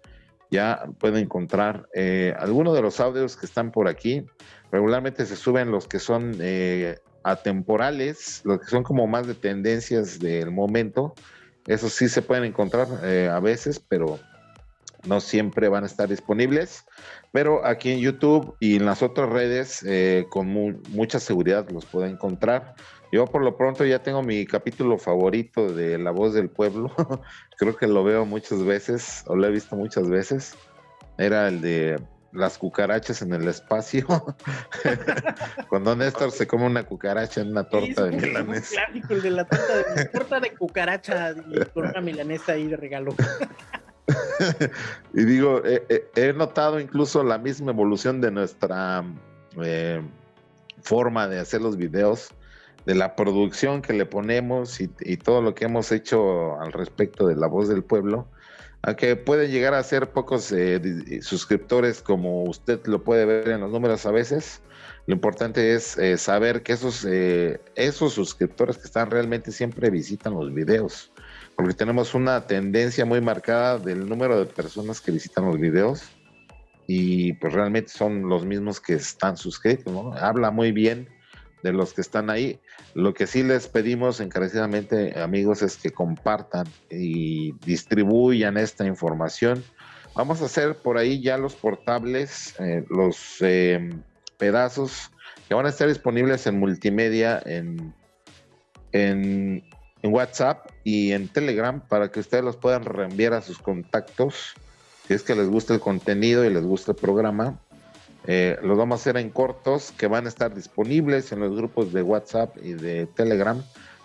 ya pueden encontrar eh, algunos de los audios que están por aquí. Regularmente se suben los que son eh, atemporales, los que son como más de tendencias del momento. Esos sí se pueden encontrar eh, a veces, pero no siempre van a estar disponibles. Pero aquí en YouTube y en las otras redes, con mucha seguridad los pueden encontrar. Yo por lo pronto ya tengo mi capítulo favorito de La Voz del Pueblo. Creo que lo veo muchas veces, o lo he visto muchas veces. Era el de las cucarachas en el espacio. Cuando Néstor se come una cucaracha en una torta de milanesa. el de la torta de, torta de cucaracha con una milanesa ahí de regalo. y digo, he notado incluso la misma evolución de nuestra eh, forma de hacer los videos, de la producción que le ponemos y, todo lo que hemos hecho al respecto de la voz del pueblo, aunque pueden llegar a ser pocos eh, suscriptores como usted lo puede ver en los números a veces, lo importante es eh, saber que esos, esos suscriptores que están realmente siempre visitan los videos, porque tenemos una tendencia muy marcada del número de personas que visitan los videos y pues realmente son los mismos que están suscritos, ¿no? Habla muy bien de los que están ahí. Lo que sí les pedimos encarecidamente, amigos, es que compartan y distribuyan esta información. Vamos a hacer por ahí ya los portables, eh, los em, pedazos que van a estar disponibles en multimedia, en, en WhatsApp y en Telegram para que ustedes los puedan reenviar a sus contactos si es que les gusta el contenido y les gusta el programa, eh, los vamos a hacer en cortos que van a estar disponibles en los grupos de WhatsApp y de Telegram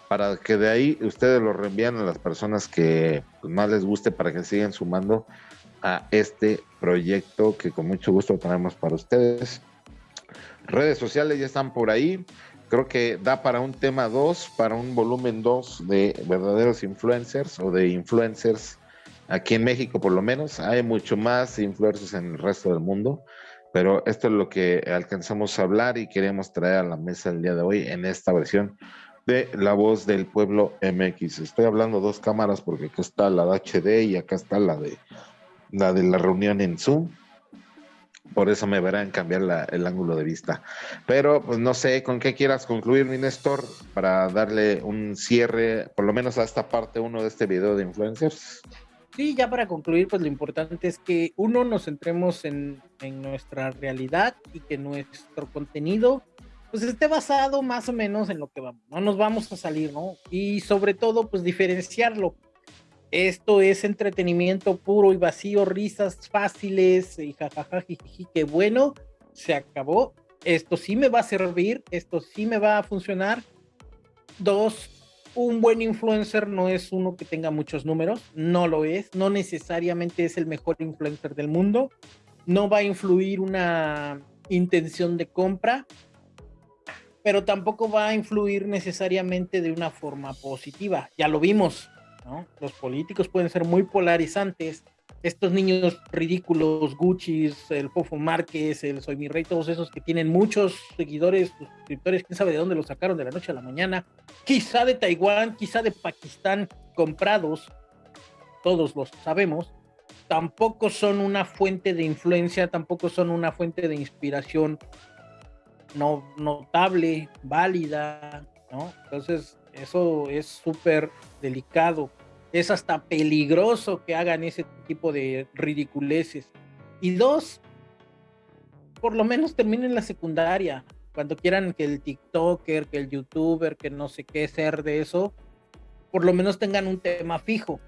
para que de ahí ustedes los reenvíen a las personas que pues, más les guste para que sigan sumando a este proyecto que con mucho gusto tenemos para ustedes. Redes sociales ya están por ahí. Creo que da para un tema 2, para un volumen 2 de verdaderos influencers o de influencers Aquí en México, por lo menos, hay mucho más influencers en el resto del mundo, pero esto es lo que alcanzamos a hablar y queremos traer a la mesa el día de hoy en esta versión de La Voz del Pueblo MX. Estoy hablando dos cámaras porque acá está la de HD y acá está la de la de la reunión en Zoom. Por eso me verán cambiar el ángulo de vista. Pero pues no sé con qué quieras concluir, mi Néstor, para darle un cierre, por lo menos a esta parte uno de este video de influencers. Sí, ya para concluir, pues lo importante es que uno nos centremos en, nuestra realidad y que nuestro contenido pues esté basado más o menos en lo que vamos, no nos vamos a salir, ¿no? Y sobre todo, pues diferenciarlo. Esto es entretenimiento puro y vacío, risas fáciles y jajaja, jiji, qué bueno, se acabó. Esto sí me va a servir, esto sí me va a funcionar. Dos, un buen influencer no es uno que tenga muchos números, no lo es, no necesariamente es el mejor influencer del mundo, no va a influir una intención de compra, pero tampoco va a influir necesariamente de una forma positiva, ya lo vimos. Los políticos pueden ser muy polarizantes, estos niños ridículos, Gucci, el Fofo Márquez, el Soy Mi Rey, todos esos que tienen muchos seguidores, suscriptores, quién sabe de dónde los sacaron de la noche a la mañana, quizá de Taiwán, quizá de Pakistán, comprados, todos los sabemos, tampoco son una fuente de influencia, tampoco son una fuente de inspiración no, notable, válida, ¿no? Entonces, eso es súper delicado es hasta peligroso que hagan ese tipo de ridiculeces. Y dos, por lo menos terminen la secundaria. Cuando quieran que el TikToker, que el YouTuber, que no sé qué ser de eso, por lo menos tengan un tema fijo.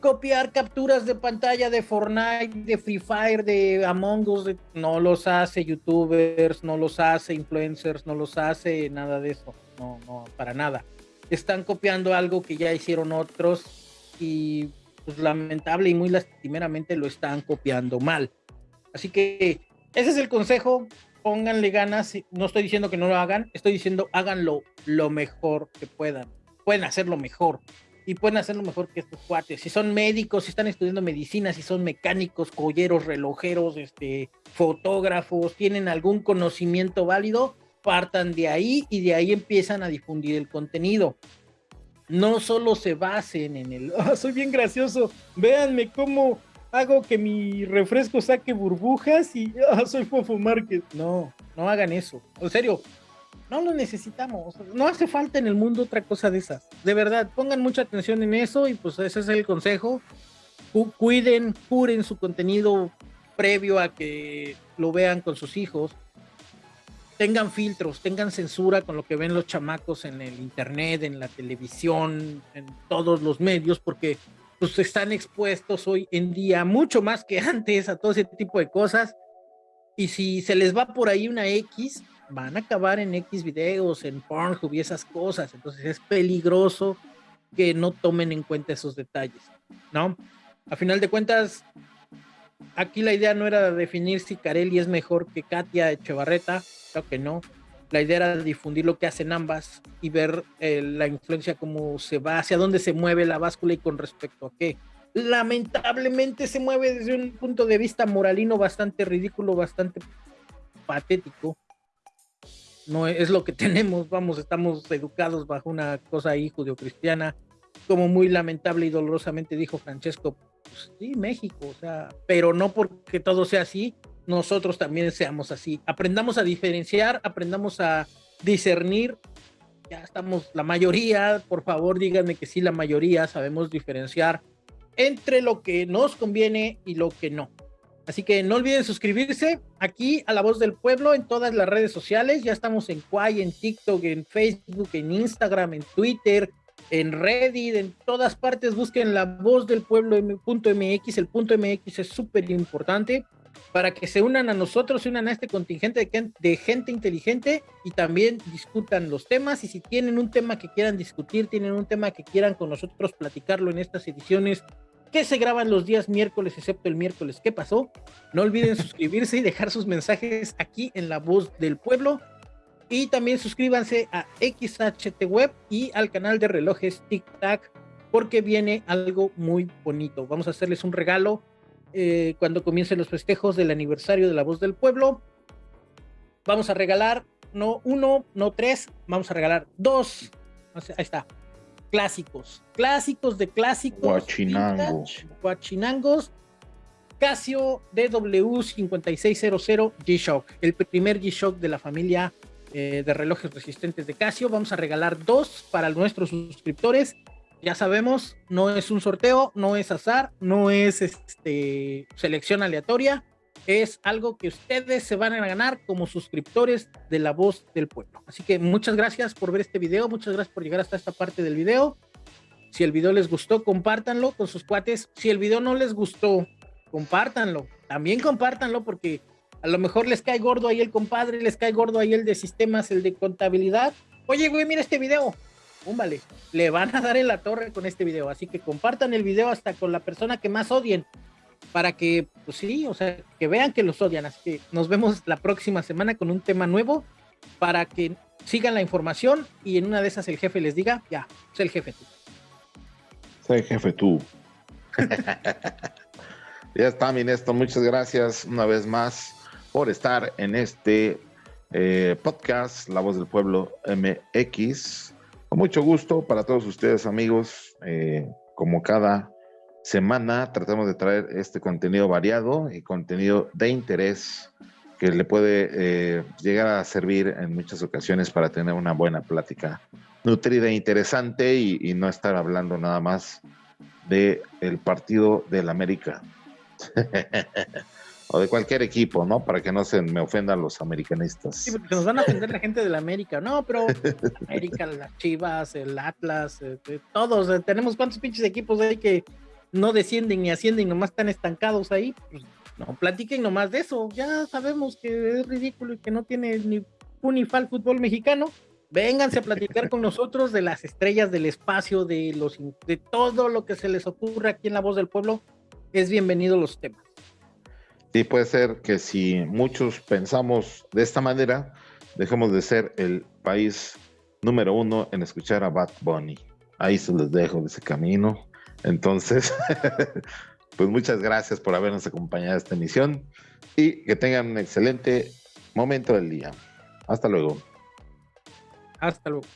Copiar capturas de pantalla de Fortnite, de Free Fire, de Among Us, no los hace YouTubers, no los hace influencers, no los hace nada de eso. No, no, para nada. Están copiando algo que ya hicieron otros y pues lamentable y muy lastimeramente lo están copiando mal. Así que ese es el consejo, pónganle ganas, no estoy diciendo que no lo hagan, estoy diciendo háganlo lo mejor que puedan, pueden hacerlo mejor y pueden hacerlo mejor que estos cuates. Si son médicos, si están estudiando medicina, si son mecánicos, colleros, relojeros, este, fotógrafos, tienen algún conocimiento válido, partan de ahí y de ahí empiezan a difundir el contenido no solo se basen en el, ah, soy bien gracioso, véanme cómo hago que mi refresco saque burbujas y ah, soy Fofo Márquez. No, no hagan eso. En serio, no lo necesitamos. No hace falta en el mundo otra cosa de esas. De verdad, pongan mucha atención en eso y pues ese es el consejo. Cuiden, curen su contenido previo a que lo vean con sus hijos tengan filtros, tengan censura con lo que ven los chamacos en el internet, en la televisión, en todos los medios, porque pues están expuestos hoy en día mucho más que antes a todo ese tipo de cosas Y si se les va por ahí una X, van a acabar en X videos, en Pornhub y esas cosas. Entonces es peligroso que no tomen en cuenta esos detalles, ¿no? A final de cuentas, aquí la idea no era definir si Carelli es mejor que Katia Echevarreta, creo que no. La idea era difundir lo que hacen ambas y ver eh, la influencia, cómo se va, hacia dónde se mueve la báscula y con respecto a qué. Lamentablemente se mueve desde un punto de vista moralino bastante ridículo, bastante patético. No es lo que tenemos, vamos, estamos educados bajo una cosa ahí judio-cristiana, como muy lamentable y dolorosamente dijo Francesco, pues sí, México, o sea, pero no porque todo sea así, nosotros también seamos así. Aprendamos a diferenciar, aprendamos a discernir. Ya estamos, la mayoría, por favor díganme que sí, la mayoría sabemos diferenciar entre lo que nos conviene y lo que no. Así que no olviden suscribirse aquí a La Voz del Pueblo en todas las redes sociales. Ya estamos en Quay, en TikTok, en Facebook, en Instagram, en Twitter, en Reddit, en todas partes. Busquen La Voz del Pueblo .mx. El punto MX es súper importante para que se unan a nosotros, se unan a este contingente de, gente inteligente y también discutan los temas. Y si tienen un tema que quieran discutir, tienen un tema que quieran con nosotros platicarlo en estas ediciones que se graban los días miércoles, excepto el miércoles ¿qué pasó, no olviden suscribirse y dejar sus mensajes aquí en La Voz del Pueblo. Y también suscríbanse a XHT Web y al canal de relojes Tic Tac, porque viene algo muy bonito. Vamos a hacerles un regalo eh, cuando comiencen los festejos del aniversario de La Voz del Pueblo. Vamos a regalar no uno, no tres, vamos a regalar dos. Ahí está. Clásicos, clásicos de clásicos. Guachinangos. Guachinangos. Casio DW5600 G-Shock, el primer G-Shock de la familia eh, de relojes resistentes de Casio. Vamos a regalar dos para nuestros suscriptores ya sabemos, no es un sorteo, no es azar, no es este, selección aleatoria, es algo que ustedes se van a ganar como suscriptores de La Voz del Pueblo. Así que muchas gracias por ver este video, muchas gracias por llegar hasta esta parte del video. Si el video les gustó, compártanlo con sus cuates. Si el video no les gustó, compártanlo. También compártanlo porque a lo mejor les cae gordo ahí el compadre, les cae gordo ahí el de sistemas, el de contabilidad. Oye, güey, mira este video vale, le van a dar en la torre con este video, así que compartan el video hasta con la persona que más odien, para que, pues sí, o sea, que vean que los odian, así que nos vemos la próxima semana con un tema nuevo, para que sigan la información y en una de esas el jefe les diga, ya, sé el jefe tú. Sé el jefe tú. ya está, Minesto, muchas gracias una vez más por estar en este eh, podcast, La Voz del Pueblo MX. Con mucho gusto para todos ustedes, amigos. Eh, como cada semana, tratamos de traer este contenido variado y contenido de interés que le puede eh, llegar a servir en muchas ocasiones para tener una buena plática nutrida e interesante y, no estar hablando nada más de el partido del América. o de cualquier equipo, ¿no? Para que no se me ofendan los americanistas. Sí, porque nos van a ofender la gente de la América. No, pero América, las Chivas, el Atlas, eh, todos, eh, tenemos cuántos pinches equipos ahí que no descienden ni ascienden, nomás están estancados ahí. Pues, no, platiquen nomás de eso. Ya sabemos que es ridículo y que no tiene ni unifal fútbol mexicano. Vénganse a platicar con nosotros de las estrellas del espacio, de los de todo lo que se les ocurra aquí en La Voz del Pueblo. Es bienvenido los temas. Sí, puede ser que si muchos pensamos de esta manera, dejemos de ser el país número uno en escuchar a Bad Bunny. Ahí se los dejo de ese camino. Entonces, pues muchas gracias por habernos acompañado a esta emisión y que tengan un excelente momento del día. Hasta luego. Hasta luego.